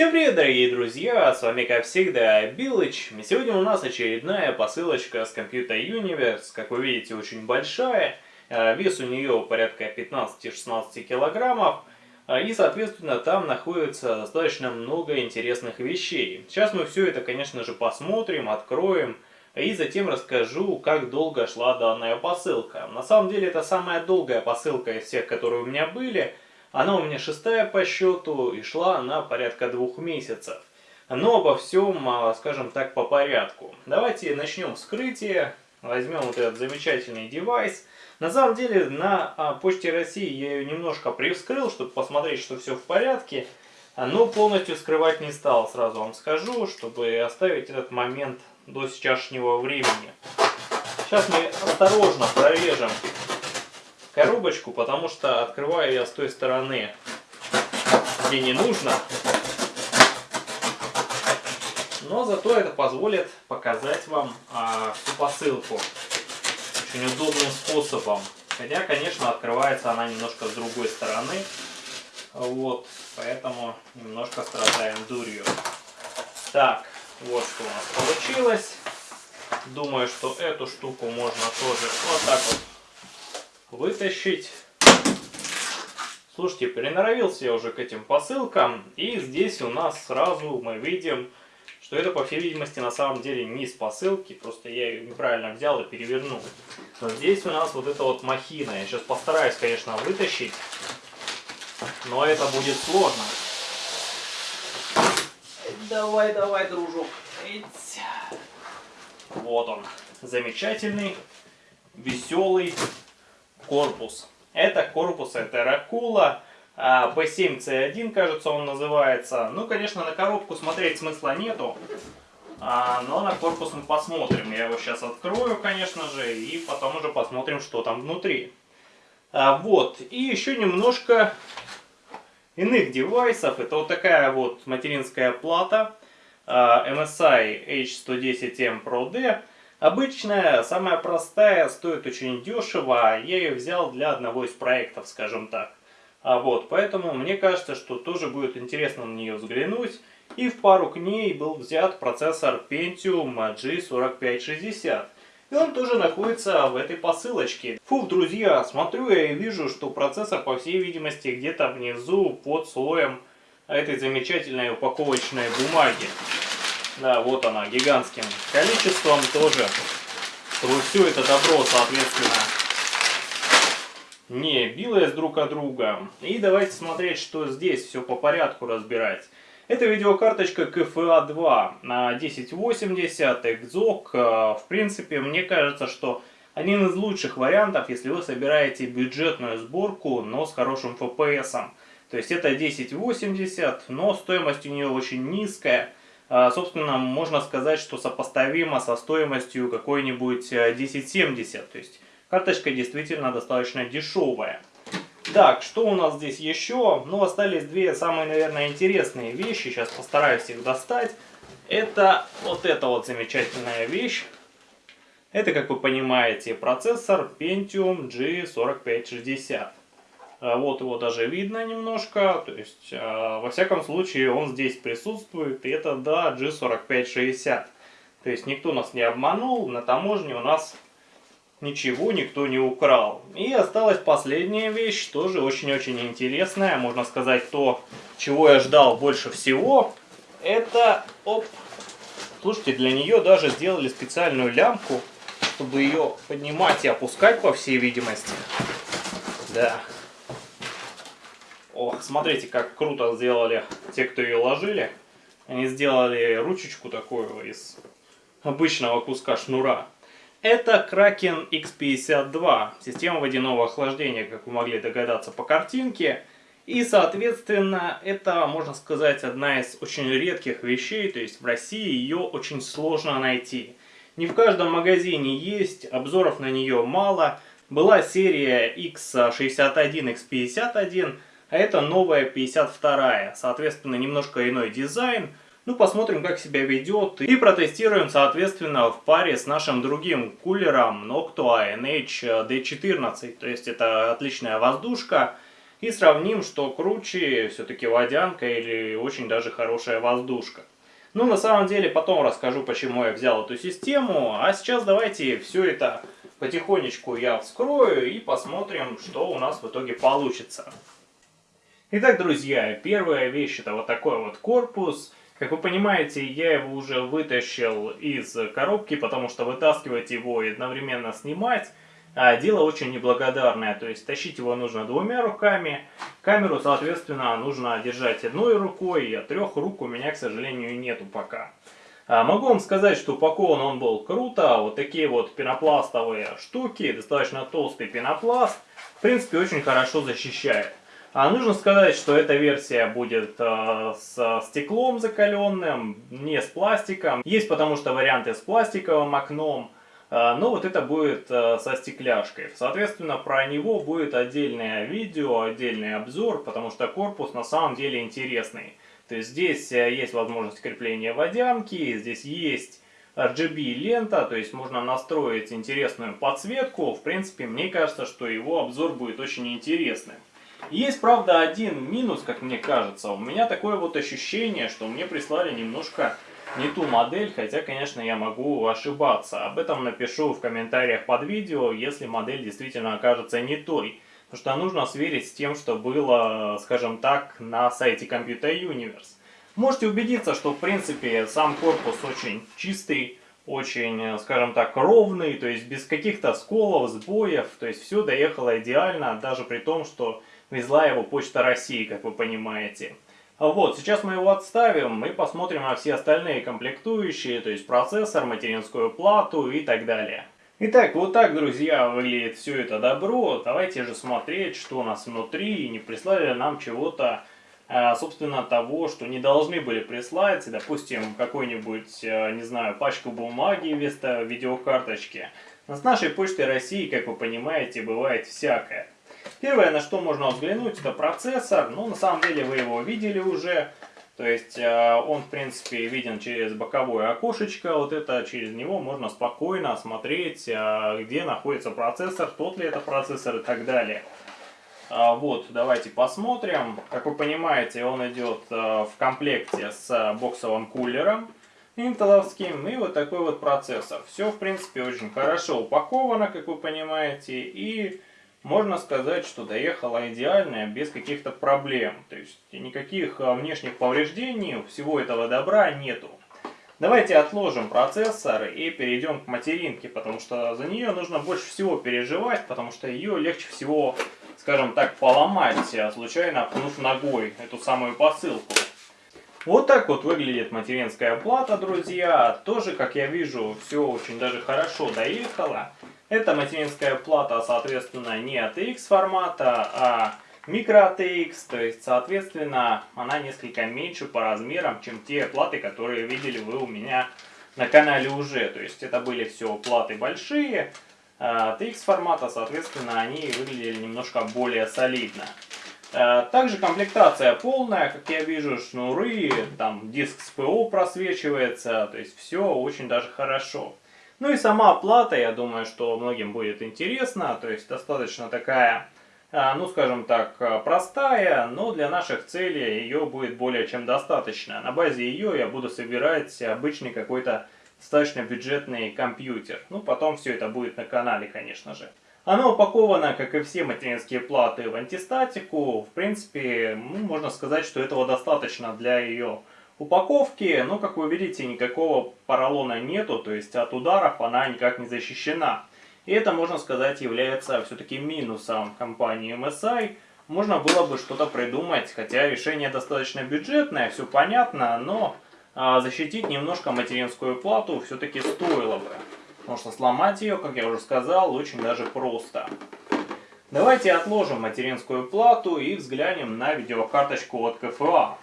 Всем привет, дорогие друзья! С вами, как всегда, Билыч. И сегодня у нас очередная посылочка с Computer Universe. Как вы видите, очень большая. Э, вес у нее порядка 15-16 килограммов. Э, и, соответственно, там находится достаточно много интересных вещей. Сейчас мы все это, конечно же, посмотрим, откроем. И затем расскажу, как долго шла данная посылка. На самом деле, это самая долгая посылка из всех, которые у меня были. Она у меня шестая по счету и шла она порядка двух месяцев. Но обо всем, а, скажем так, по порядку. Давайте начнем вскрытие. Возьмем вот этот замечательный девайс. На самом деле на а, Почте России я ее немножко привскрыл, чтобы посмотреть, что все в порядке. Но полностью скрывать не стал, сразу вам скажу, чтобы оставить этот момент до сейчасшнего времени. Сейчас мы осторожно прорежем коробочку, потому что открываю я с той стороны, где не нужно. Но зато это позволит показать вам а, всю посылку очень удобным способом. Хотя, конечно, открывается она немножко с другой стороны. Вот, поэтому немножко страдаем дурью. Так, вот что у нас получилось. Думаю, что эту штуку можно тоже вот так вот вытащить. Слушайте, приноровился я уже к этим посылкам. И здесь у нас сразу мы видим, что это, по всей видимости, на самом деле не с посылки. Просто я ее неправильно взял и перевернул. Но здесь у нас вот эта вот махина. Я сейчас постараюсь, конечно, вытащить. Но это будет сложно. Давай, давай, дружок. Вот он. Замечательный, веселый корпус. Это корпус, это Ракула. B7C1, кажется, он называется. Ну, конечно, на коробку смотреть смысла нету. А, но на корпус мы посмотрим. Я его сейчас открою, конечно же, и потом уже посмотрим, что там внутри. А, вот. И еще немножко иных девайсов. Это вот такая вот материнская плата а, MSI H110M Pro D. Обычная, самая простая, стоит очень дешево. Я ее взял для одного из проектов, скажем так. А вот, поэтому мне кажется, что тоже будет интересно на нее взглянуть. И в пару к ней был взят процессор Pentium G4560. И он тоже находится в этой посылочке. Фух, друзья, смотрю я и вижу, что процессор, по всей видимости, где-то внизу под слоем этой замечательной упаковочной бумаги. Да, вот она, гигантским количеством тоже. Чтобы все это добро, соответственно, не билось друг от друга. И давайте смотреть, что здесь все по порядку разбирать. Это видеокарточка KFA2 на 1080 Exoc. В принципе, мне кажется, что один из лучших вариантов, если вы собираете бюджетную сборку, но с хорошим FPS. То есть это 1080, но стоимость у нее очень низкая. А, собственно, можно сказать, что сопоставимо со стоимостью какой-нибудь 1070. Э, То есть карточка действительно достаточно дешевая. Так, что у нас здесь еще? Ну, остались две самые, наверное, интересные вещи. Сейчас постараюсь их достать. Это вот эта вот замечательная вещь. Это, как вы понимаете, процессор Pentium G4560. А, вот его даже видно немножко, то есть, а, во всяком случае, он здесь присутствует, и это, да, G4560. То есть, никто нас не обманул, на таможне у нас ничего никто не украл. И осталась последняя вещь, тоже очень-очень интересная, можно сказать, то, чего я ждал больше всего. Это, оп, слушайте, для нее даже сделали специальную лямку, чтобы ее поднимать и опускать, по всей видимости. Да. Ох, смотрите, как круто сделали те, кто ее ложили. Они сделали ручечку такую из обычного куска шнура. Это Kraken X52, система водяного охлаждения, как вы могли догадаться по картинке. И, соответственно, это, можно сказать, одна из очень редких вещей, то есть в России ее очень сложно найти. Не в каждом магазине есть, обзоров на нее мало. Была серия X61, X51, а это новая 52 соответственно немножко иной дизайн. Ну посмотрим как себя ведет и протестируем соответственно в паре с нашим другим кулером Noctua NH D14, то есть это отличная воздушка. и сравним, что круче все-таки водянка или очень даже хорошая воздушка. Ну, на самом деле, потом расскажу, почему я взял эту систему, а сейчас давайте все это потихонечку я вскрою и посмотрим, что у нас в итоге получится. Итак, друзья, первая вещь это вот такой вот корпус. Как вы понимаете, я его уже вытащил из коробки, потому что вытаскивать его и одновременно снимать а, дело очень неблагодарное. То есть тащить его нужно двумя руками. Камеру, соответственно, нужно держать одной рукой, а трех рук у меня, к сожалению, нету пока. А, могу вам сказать, что упакован он был круто. Вот такие вот пенопластовые штуки, достаточно толстый пенопласт. В принципе, очень хорошо защищает. А нужно сказать, что эта версия будет э, с стеклом закаленным, не с пластиком. Есть потому что варианты с пластиковым окном, э, но вот это будет э, со стекляшкой. Соответственно, про него будет отдельное видео, отдельный обзор, потому что корпус на самом деле интересный. То есть здесь э, есть возможность крепления водянки, здесь есть RGB лента, то есть можно настроить интересную подсветку. В принципе, мне кажется, что его обзор будет очень интересным. Есть, правда, один минус, как мне кажется. У меня такое вот ощущение, что мне прислали немножко не ту модель, хотя, конечно, я могу ошибаться. Об этом напишу в комментариях под видео, если модель действительно окажется не той. Потому что нужно сверить с тем, что было, скажем так, на сайте Computer Universe. Можете убедиться, что, в принципе, сам корпус очень чистый, очень, скажем так, ровный, то есть без каких-то сколов, сбоев, то есть все доехало идеально, даже при том, что везла его Почта России, как вы понимаете. Вот, сейчас мы его отставим и посмотрим на все остальные комплектующие, то есть процессор, материнскую плату и так далее. Итак, вот так, друзья, выглядит все это добро. Давайте же смотреть, что у нас внутри, и не прислали ли нам чего-то, а, собственно, того, что не должны были прислать. Допустим, какой-нибудь, а, не знаю, пачку бумаги вместо видеокарточки. Но с нашей почтой России, как вы понимаете, бывает всякое. Первое, на что можно взглянуть, это процессор. Ну, на самом деле, вы его видели уже. То есть, э, он, в принципе, виден через боковое окошечко. Вот это, через него можно спокойно осмотреть, э, где находится процессор, тот ли это процессор и так далее. А, вот, давайте посмотрим. Как вы понимаете, он идет э, в комплекте с боксовым кулером интеловским и вот такой вот процессор. Все, в принципе, очень хорошо упаковано, как вы понимаете, и можно сказать, что доехала идеальная, без каких-то проблем. То есть никаких а, внешних повреждений, всего этого добра нету. Давайте отложим процессор и перейдем к материнке, потому что за нее нужно больше всего переживать, потому что ее легче всего, скажем так, поломать, случайно пнув ногой эту самую посылку. Вот так вот выглядит материнская плата, друзья. Тоже, как я вижу, все очень даже хорошо доехало. Эта материнская плата, соответственно, не ATX формата, а micro ATX, то есть, соответственно, она несколько меньше по размерам, чем те платы, которые видели вы у меня на канале уже. То есть, это были все платы большие, а ATX формата, соответственно, они выглядели немножко более солидно. А, также комплектация полная, как я вижу, шнуры, там диск с ПО просвечивается, то есть все очень даже хорошо. Ну и сама оплата, я думаю, что многим будет интересно, то есть достаточно такая, а, ну скажем так, простая, но для наших целей ее будет более чем достаточно. На базе ее я буду собирать обычный какой-то достаточно бюджетный компьютер. Ну потом все это будет на канале, конечно же. Оно упаковано, как и все материнские платы, в антистатику. В принципе, ну, можно сказать, что этого достаточно для ее упаковки, но, как вы видите, никакого поролона нету, то есть от ударов она никак не защищена. И это, можно сказать, является все-таки минусом компании MSI. Можно было бы что-то придумать, хотя решение достаточно бюджетное, все понятно, но защитить немножко материнскую плату все-таки стоило бы. Потому что сломать ее, как я уже сказал, очень даже просто. Давайте отложим материнскую плату и взглянем на видеокарточку от КФА.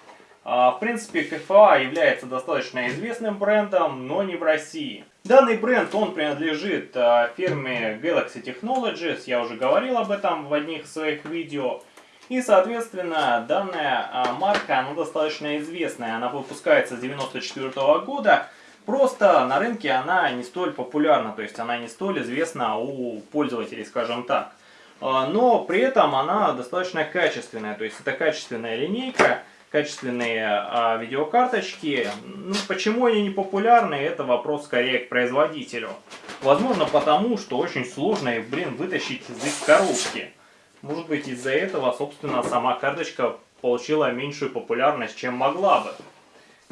А, в принципе, КФА является достаточно известным брендом, но не в России. Данный бренд, он принадлежит а, фирме Galaxy Technologies, я уже говорил об этом в одних своих видео. И, соответственно, данная а, марка, она достаточно известная, она выпускается с 94 -го года. Просто на рынке она не столь популярна, то есть она не столь известна у пользователей, скажем так. а, но при этом она достаточно качественная, то есть это качественная линейка, качественные а, видеокарточки. Ну, почему они не популярны, это вопрос скорее к производителю. Возможно потому, что очень сложно их, блин, вытащить из их коробки. Может быть из-за этого, собственно, сама карточка получила меньшую популярность, чем могла бы.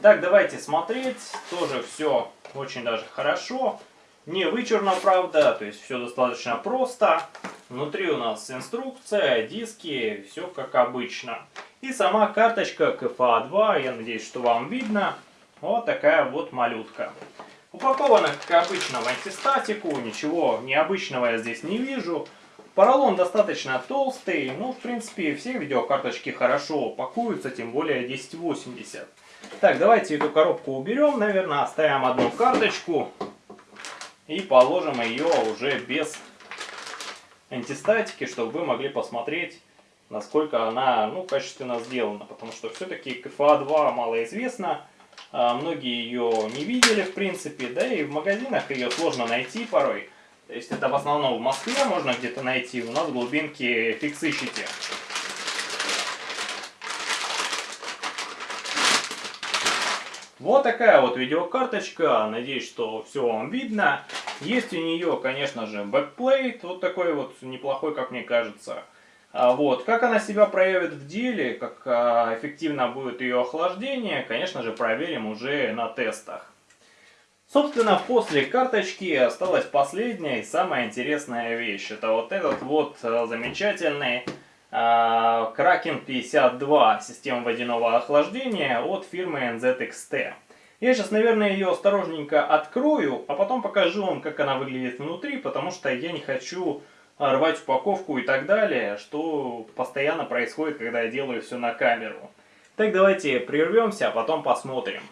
Так, давайте смотреть. Тоже все очень даже хорошо. Не вычурно, правда, то есть все достаточно просто. Внутри у нас инструкция, диски, все как обычно. И сама карточка КФА-2, я надеюсь, что вам видно. Вот такая вот малютка. Упакована, как обычно, в антистатику, ничего необычного я здесь не вижу. Поролон достаточно толстый, ну, в принципе, все видеокарточки хорошо пакуются, тем более 1080. Так, давайте эту коробку уберем, наверное, оставим одну карточку и положим ее уже без антистатики, чтобы вы могли посмотреть, насколько она ну, качественно сделана. Потому что все-таки КФА-2 малоизвестна, многие ее не видели в принципе, да и в магазинах ее сложно найти порой. То есть это в основном в Москве можно где-то найти, у нас в глубинке фиг сыщите. Вот такая вот видеокарточка, надеюсь, что все вам видно. Есть у нее, конечно же, backplate, вот такой вот неплохой, как мне кажется. А вот, как она себя проявит в деле, как а, эффективно будет ее охлаждение, конечно же, проверим уже на тестах. Собственно, после карточки осталась последняя и самая интересная вещь. Это вот этот вот а, замечательный Kraken 52 система водяного охлаждения от фирмы NZXT. Я сейчас, наверное, ее осторожненько открою, а потом покажу вам, как она выглядит внутри, потому что я не хочу рвать упаковку и так далее, что постоянно происходит, когда я делаю все на камеру. Так, давайте прервемся, а потом посмотрим.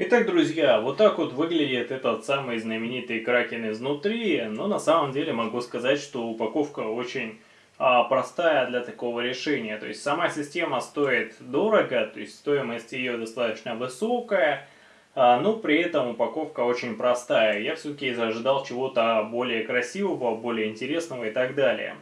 Итак, друзья, вот так вот выглядит этот самый знаменитый кракен изнутри, но на самом деле могу сказать, что упаковка очень а, простая для такого решения. То есть сама система стоит дорого, то есть стоимость ее достаточно высокая, а, но при этом упаковка очень простая. Я все-таки ожидал чего-то более красивого, более интересного и так далее.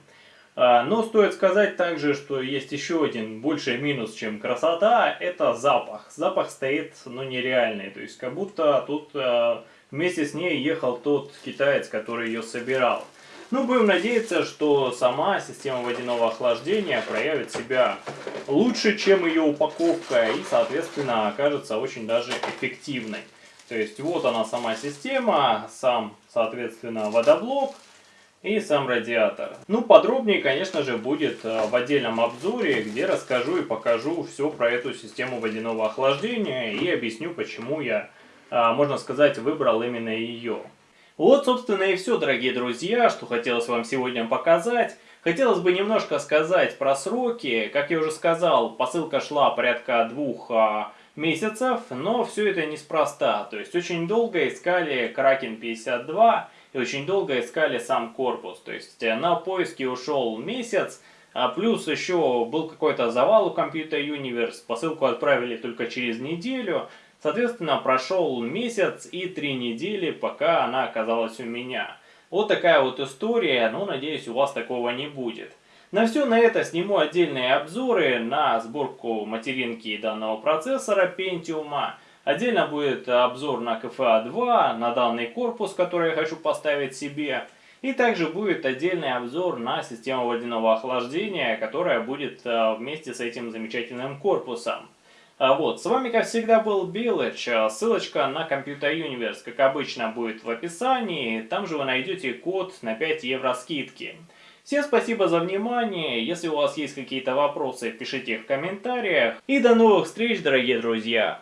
А, но стоит сказать также, что есть еще один больший минус, чем красота, это запах. Запах стоит, ну, нереальный, то есть как будто тут вместе с ней ехал тот китаец, который ее собирал. Ну, будем надеяться, что сама система водяного охлаждения проявит себя лучше, чем ее упаковка и, соответственно, окажется очень даже эффективной. То есть, вот она сама система, сам, соответственно, водоблок и сам радиатор. Ну, подробнее, конечно же, будет э, в отдельном обзоре, где расскажу и покажу все про эту систему водяного охлаждения и объясню, почему я, э, можно сказать, выбрал именно ее. Вот, собственно, и все, дорогие друзья, что хотелось вам сегодня показать. Хотелось бы немножко сказать про сроки. Как я уже сказал, посылка шла порядка двух а, месяцев, но все это неспроста. То есть очень долго искали Kraken 52 и очень долго искали сам корпус. То есть э, на поиски ушел месяц, а плюс еще был какой-то завал у Computer Universe, посылку отправили только через неделю. Соответственно, прошел месяц и три недели, пока она оказалась у меня. Вот такая вот история, ну, надеюсь, у вас такого не будет. На все на это сниму отдельные обзоры на сборку материнки данного процессора Pentium. Отдельно будет обзор на KFA2, на данный корпус, который я хочу поставить себе. И также будет отдельный обзор на систему водяного охлаждения, которая будет э, вместе с этим замечательным корпусом. А вот, с вами, как всегда, был Билыч. Ссылочка на Computer Universe, как обычно, будет в описании. Там же вы найдете код на 5 евро скидки. Всем спасибо за внимание. Если у вас есть какие-то вопросы, пишите их в комментариях. И до новых встреч, дорогие друзья!